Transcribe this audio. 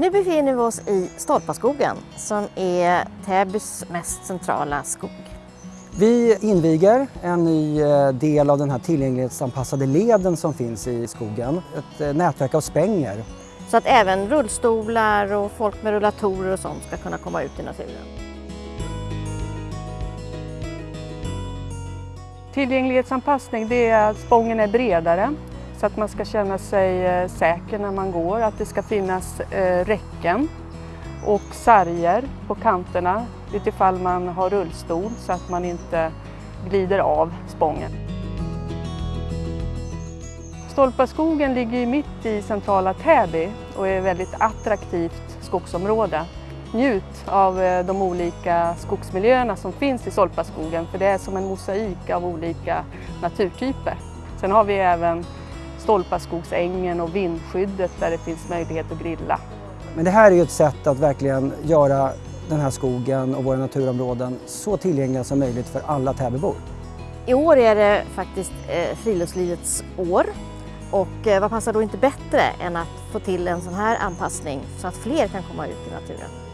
Nu befinner vi oss i Stolpaskogen som är Täbys mest centrala skog. Vi inviger en ny eh, del av den här tillgänglighetsanpassade leden som finns i skogen. Ett eh, nätverk av spänger. Så att även rullstolar och folk med rullatorer och sånt ska kunna komma ut i naturen. Tillgänglighetsanpassning det är att spången är bredare så att man ska känna sig eh, säker när man går. Att det ska finnas eh, räcken och sarger på kanterna utifall man har rullstol så att man inte glider av spången. Stolpaskogen ligger mitt i centrala Täby och är ett väldigt attraktivt skogsområde. Njut av eh, de olika skogsmiljöerna som finns i Stolpaskogen för det är som en mosaik av olika naturtyper. Sen har vi även Stolpaskogsängen och vindskyddet där det finns möjlighet att grilla. Men det här är ju ett sätt att verkligen göra den här skogen och våra naturområden så tillgängliga som möjligt för alla Täbybor. I år är det faktiskt eh, friluftslivets år och eh, vad passar då inte bättre än att få till en sån här anpassning så att fler kan komma ut i naturen.